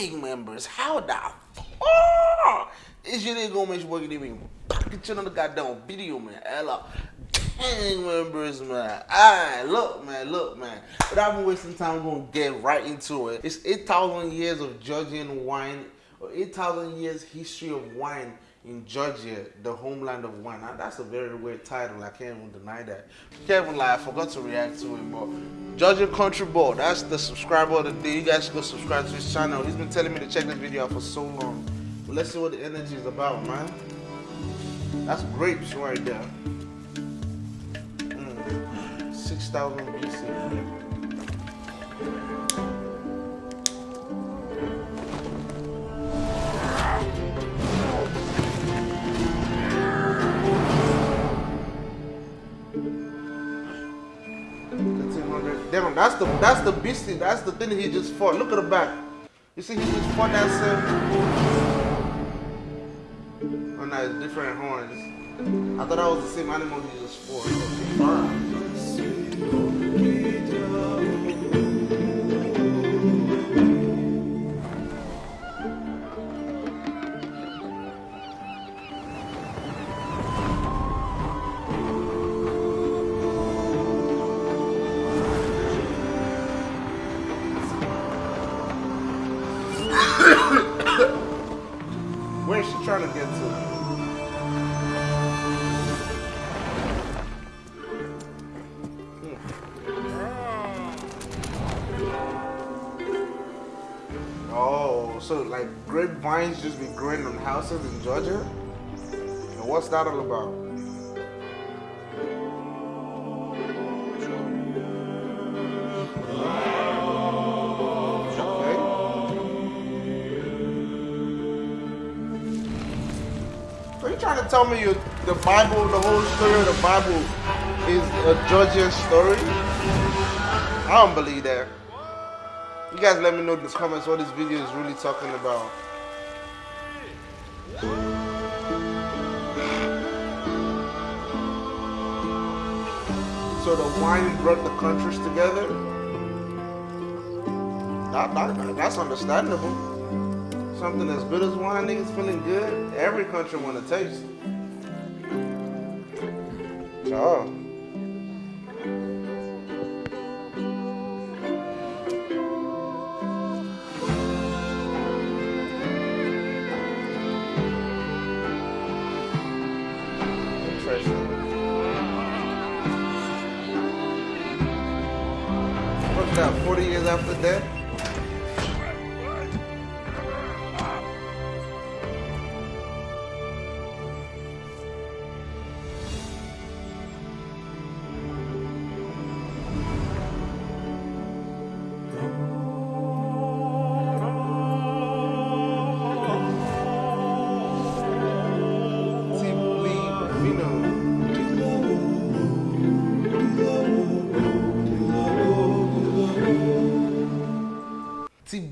gang members. How the fuck is you nigga gonna make you even pocket shit on the goddamn video, man? Ella, gang members, man. Alright, look, man, look, man. But I've been wasting time, we're gonna get right into it. It's 8,000 years of Georgian wine, or 8,000 years history of wine in Georgia, the homeland of wine. Now, that's a very weird title. I can't even deny that. Even lie. I forgot to react to it, but Georgia Country Boy. That's the subscriber of the day. You guys go subscribe to his channel. He's been telling me to check this video out for so long. But let's see what the energy is about, man. That's grapes right there. Mm. 6,000 BC. Damn, that's the that's the beastie. That's the thing he just fought. Look at the back. You see, he just fought that same. Oh no, it's different horns. I thought that was the same animal he just fought. Where's she trying to get to? Hmm. Oh, so like grapevines just be growing on houses in Georgia? And what's that all about? Trying to tell me you, the Bible, the whole story of the Bible is a Georgian story? I don't believe that. You guys let me know in the comments what this video is really talking about. So the wine brought the countries together? That, that, that's understandable something as good as wine, niggas feeling good, every country want to taste. Oh. Interesting. What's that, 40 years after death?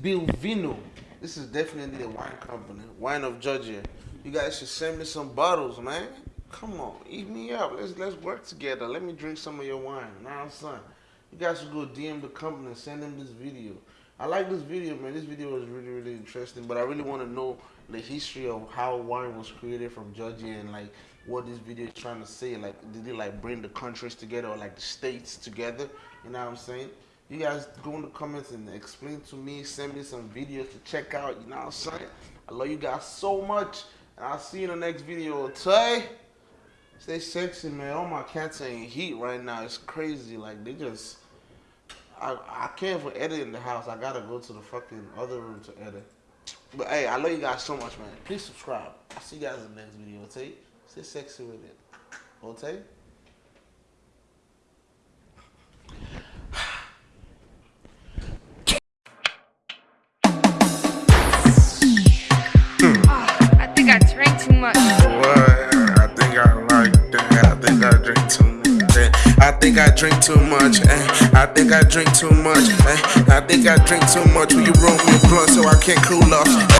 Bilvino. This is definitely a wine company. Wine of Georgia. You guys should send me some bottles, man. Come on, eat me up. Let's let's work together. Let me drink some of your wine. Now, son. You guys should go DM the company and send them this video. I like this video, man. This video was really, really interesting. But I really want to know the history of how wine was created from Georgia and like what this video is trying to say. Like, did it like bring the countries together or like the states together? You know what I'm saying? You guys go in the comments and explain to me, send me some videos to check out. You know what I'm saying? I love you guys so much. And I'll see you in the next video. Tay, stay sexy, man. All my cats are in heat right now. It's crazy. Like, they just... I, I can't even edit in the house. I gotta go to the fucking other room to edit. But hey, I love you guys so much, man. Please subscribe. I'll see you guys in the next video, okay? Stay sexy with it. Okay? I think I drink too much. Eh? I think I drink too much. Eh? I think I drink too much. Will you roll me a blunt so I can't cool off?